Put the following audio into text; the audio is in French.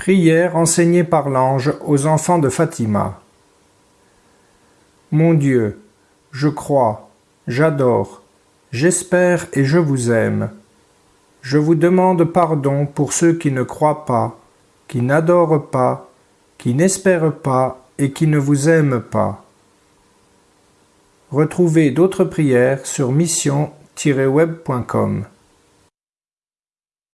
Prière enseignée par l'ange aux enfants de Fatima. Mon Dieu, je crois, j'adore, j'espère et je vous aime. Je vous demande pardon pour ceux qui ne croient pas, qui n'adorent pas, qui n'espèrent pas et qui ne vous aiment pas. Retrouvez d'autres prières sur mission-web.com.